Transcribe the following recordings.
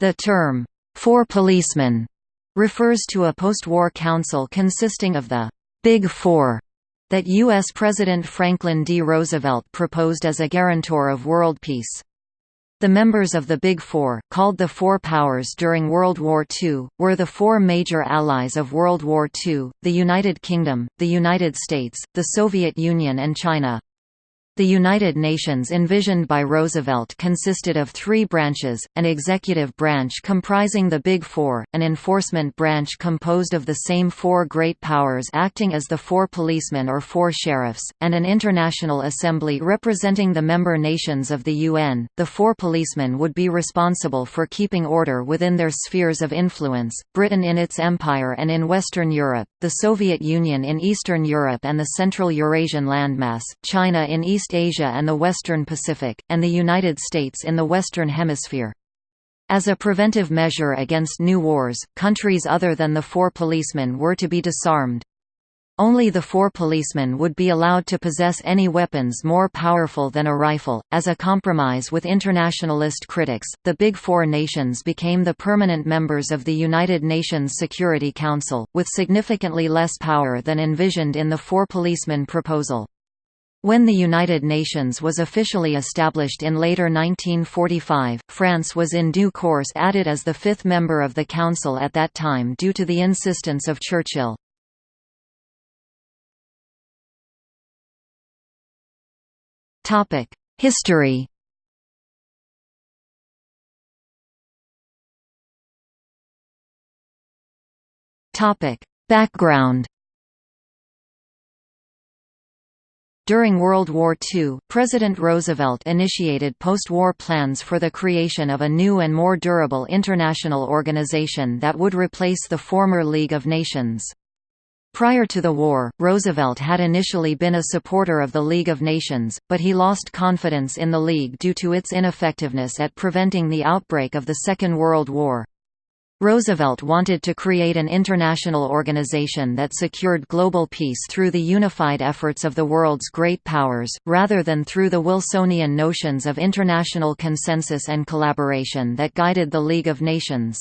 The term, Four Policemen, refers to a post-war council consisting of the Big Four that U.S. President Franklin D. Roosevelt proposed as a guarantor of world peace. The members of the Big Four, called the Four Powers during World War II, were the four major allies of World War II, the United Kingdom, the United States, the Soviet Union and China. The United Nations envisioned by Roosevelt consisted of three branches, an executive branch comprising the Big Four, an enforcement branch composed of the same four great powers acting as the four policemen or four sheriffs, and an international assembly representing the member nations of the UN. The four policemen would be responsible for keeping order within their spheres of influence, Britain in its empire and in Western Europe, the Soviet Union in Eastern Europe and the Central Eurasian landmass, China in East Asia and the Western Pacific, and the United States in the Western Hemisphere. As a preventive measure against new wars, countries other than the four policemen were to be disarmed. Only the four policemen would be allowed to possess any weapons more powerful than a rifle. As a compromise with internationalist critics, the Big Four nations became the permanent members of the United Nations Security Council, with significantly less power than envisioned in the four policemen proposal. When the United Nations was officially established in later 1945, France was in due course added as the fifth member of the Council at that time due to the insistence of Churchill. History Background During World War II, President Roosevelt initiated post-war plans for the creation of a new and more durable international organization that would replace the former League of Nations. Prior to the war, Roosevelt had initially been a supporter of the League of Nations, but he lost confidence in the League due to its ineffectiveness at preventing the outbreak of the Second World War. Roosevelt wanted to create an international organization that secured global peace through the unified efforts of the world's great powers, rather than through the Wilsonian notions of international consensus and collaboration that guided the League of Nations.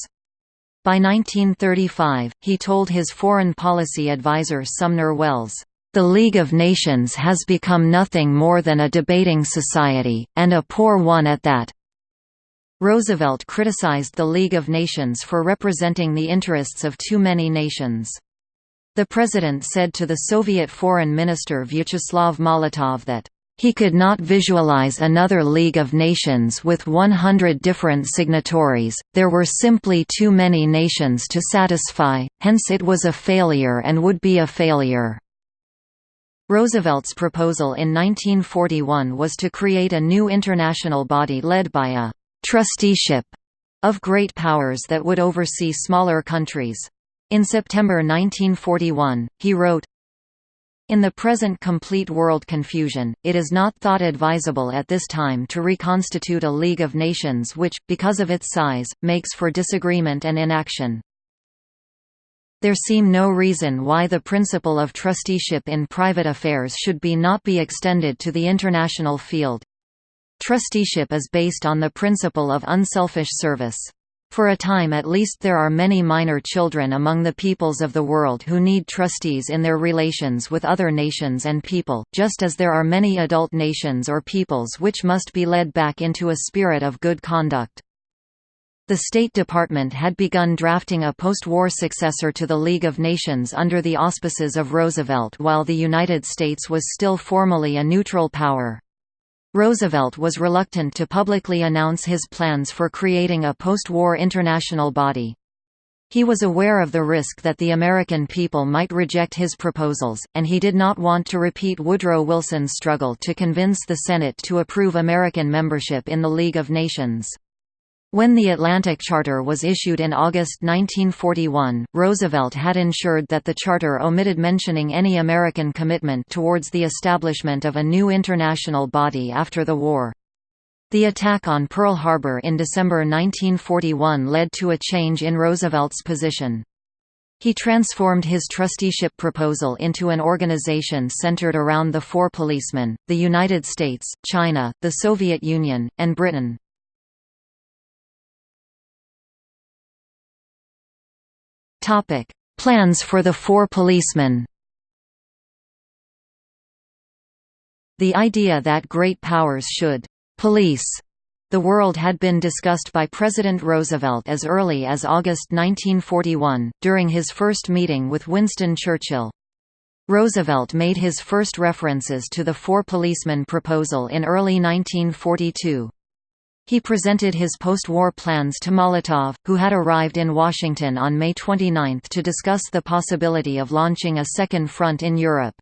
By 1935, he told his foreign policy advisor Sumner Welles, "...the League of Nations has become nothing more than a debating society, and a poor one at that, Roosevelt criticized the League of Nations for representing the interests of too many nations. The president said to the Soviet Foreign Minister Vyacheslav Molotov that, "...he could not visualize another League of Nations with 100 different signatories, there were simply too many nations to satisfy, hence it was a failure and would be a failure." Roosevelt's proposal in 1941 was to create a new international body led by a trusteeship of great powers that would oversee smaller countries. In September 1941, he wrote, in the present complete world confusion, it is not thought advisable at this time to reconstitute a League of Nations which, because of its size, makes for disagreement and inaction. There seem no reason why the principle of trusteeship in private affairs should be not be extended to the international field. Trusteeship is based on the principle of unselfish service. For a time at least there are many minor children among the peoples of the world who need trustees in their relations with other nations and people, just as there are many adult nations or peoples which must be led back into a spirit of good conduct. The State Department had begun drafting a post-war successor to the League of Nations under the auspices of Roosevelt while the United States was still formally a neutral power. Roosevelt was reluctant to publicly announce his plans for creating a post-war international body. He was aware of the risk that the American people might reject his proposals, and he did not want to repeat Woodrow Wilson's struggle to convince the Senate to approve American membership in the League of Nations. When the Atlantic Charter was issued in August 1941, Roosevelt had ensured that the charter omitted mentioning any American commitment towards the establishment of a new international body after the war. The attack on Pearl Harbor in December 1941 led to a change in Roosevelt's position. He transformed his trusteeship proposal into an organization centered around the four policemen, the United States, China, the Soviet Union, and Britain. Plans for the four policemen The idea that great powers should «police» the world had been discussed by President Roosevelt as early as August 1941, during his first meeting with Winston Churchill. Roosevelt made his first references to the four policemen proposal in early 1942. He presented his post-war plans to Molotov, who had arrived in Washington on May 29 to discuss the possibility of launching a second front in Europe.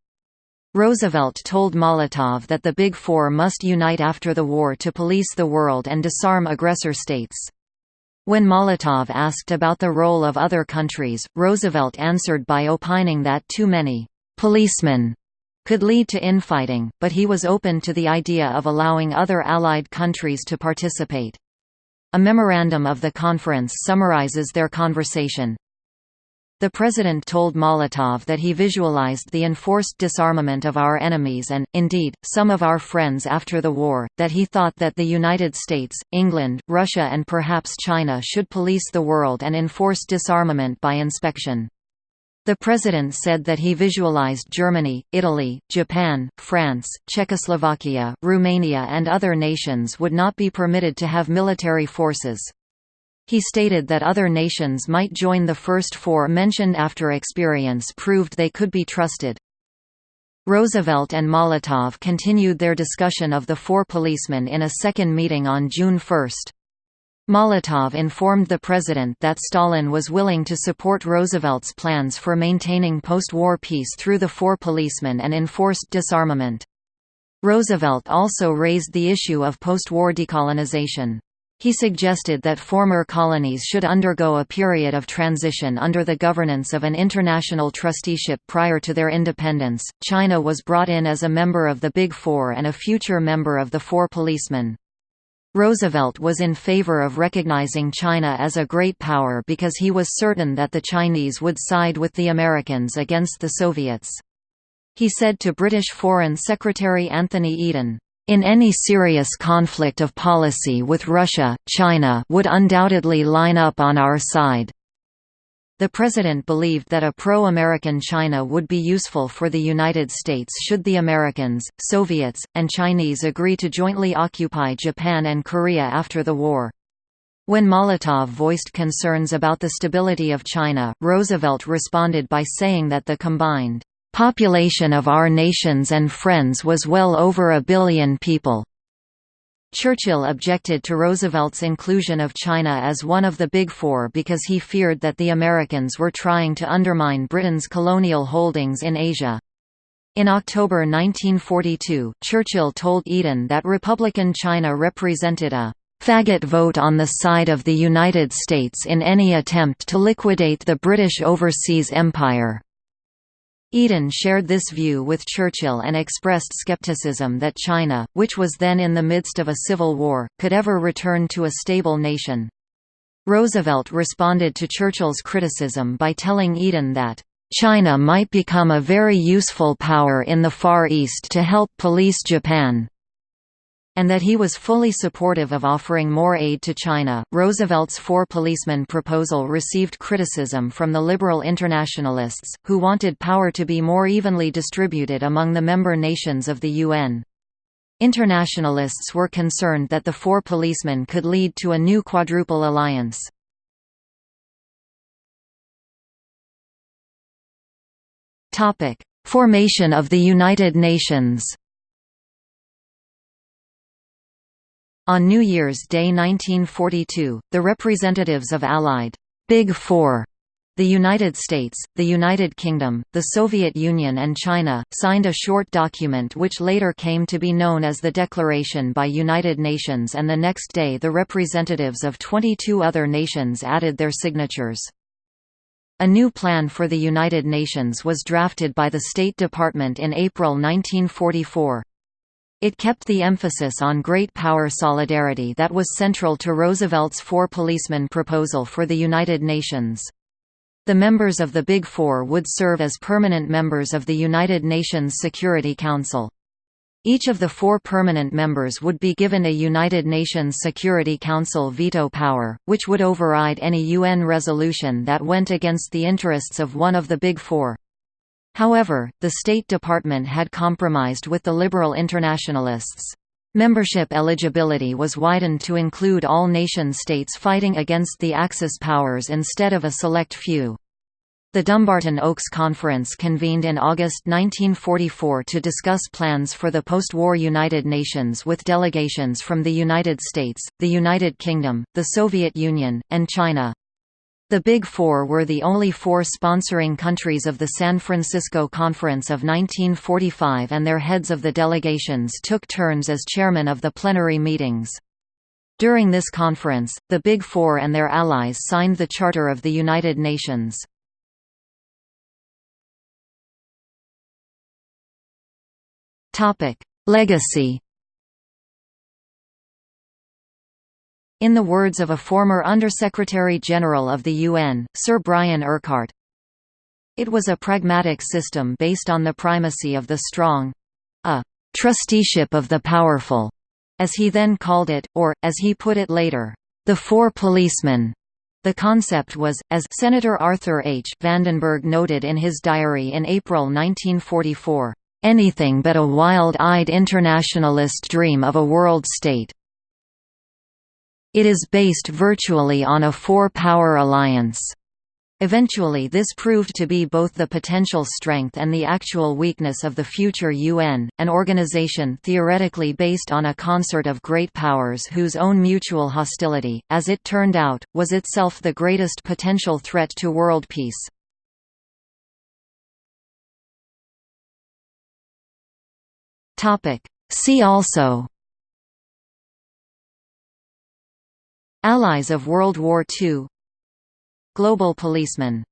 Roosevelt told Molotov that the Big Four must unite after the war to police the world and disarm aggressor states. When Molotov asked about the role of other countries, Roosevelt answered by opining that too many policemen could lead to infighting, but he was open to the idea of allowing other Allied countries to participate. A memorandum of the conference summarizes their conversation. The President told Molotov that he visualized the enforced disarmament of our enemies and, indeed, some of our friends after the war, that he thought that the United States, England, Russia and perhaps China should police the world and enforce disarmament by inspection. The President said that he visualized Germany, Italy, Japan, France, Czechoslovakia, Romania and other nations would not be permitted to have military forces. He stated that other nations might join the first four mentioned after experience proved they could be trusted. Roosevelt and Molotov continued their discussion of the four policemen in a second meeting on June 1. Molotov informed the president that Stalin was willing to support Roosevelt's plans for maintaining post-war peace through the four policemen and enforced disarmament. Roosevelt also raised the issue of post-war decolonization. He suggested that former colonies should undergo a period of transition under the governance of an international trusteeship prior to their independence. China was brought in as a member of the Big Four and a future member of the Four Policemen. Roosevelt was in favor of recognizing China as a great power because he was certain that the Chinese would side with the Americans against the Soviets. He said to British Foreign Secretary Anthony Eden, in any serious conflict of policy with Russia, China would undoubtedly line up on our side. The president believed that a pro-American China would be useful for the United States should the Americans, Soviets, and Chinese agree to jointly occupy Japan and Korea after the war. When Molotov voiced concerns about the stability of China, Roosevelt responded by saying that the combined population of our nations and friends was well over a billion people. Churchill objected to Roosevelt's inclusion of China as one of the Big Four because he feared that the Americans were trying to undermine Britain's colonial holdings in Asia. In October 1942, Churchill told Eden that Republican China represented a faggot vote on the side of the United States in any attempt to liquidate the British overseas empire. Eden shared this view with Churchill and expressed skepticism that China, which was then in the midst of a civil war, could ever return to a stable nation. Roosevelt responded to Churchill's criticism by telling Eden that, "...China might become a very useful power in the Far East to help police Japan." And that he was fully supportive of offering more aid to China. Roosevelt's four policemen proposal received criticism from the liberal internationalists, who wanted power to be more evenly distributed among the member nations of the UN. Internationalists were concerned that the four policemen could lead to a new quadruple alliance. Formation of the United Nations On New Year's Day 1942, the representatives of Allied Big Four the United States, the United Kingdom, the Soviet Union and China, signed a short document which later came to be known as the Declaration by United Nations and the next day the representatives of 22 other nations added their signatures. A new plan for the United Nations was drafted by the State Department in April 1944. It kept the emphasis on great power solidarity that was central to Roosevelt's Four Policemen proposal for the United Nations. The members of the Big Four would serve as permanent members of the United Nations Security Council. Each of the four permanent members would be given a United Nations Security Council veto power, which would override any UN resolution that went against the interests of one of the Big Four. However, the State Department had compromised with the liberal internationalists. Membership eligibility was widened to include all nation-states fighting against the Axis powers instead of a select few. The Dumbarton Oaks Conference convened in August 1944 to discuss plans for the post-war United Nations with delegations from the United States, the United Kingdom, the Soviet Union, and China. The Big Four were the only four sponsoring countries of the San Francisco Conference of 1945 and their heads of the delegations took turns as chairman of the plenary meetings. During this conference, the Big Four and their allies signed the Charter of the United Nations. Legacy In the words of a former Undersecretary-General of the UN, Sir Brian Urquhart, it was a pragmatic system based on the primacy of the strong—a «trusteeship of the powerful», as he then called it, or, as he put it later, «the four policemen». The concept was, as Senator Arthur H. Vandenberg noted in his diary in April 1944, anything but a wild-eyed internationalist dream of a world state. It is based virtually on a four-power alliance. Eventually this proved to be both the potential strength and the actual weakness of the future UN, an organization theoretically based on a concert of great powers whose own mutual hostility, as it turned out, was itself the greatest potential threat to world peace. See also Allies of World War II Global policeman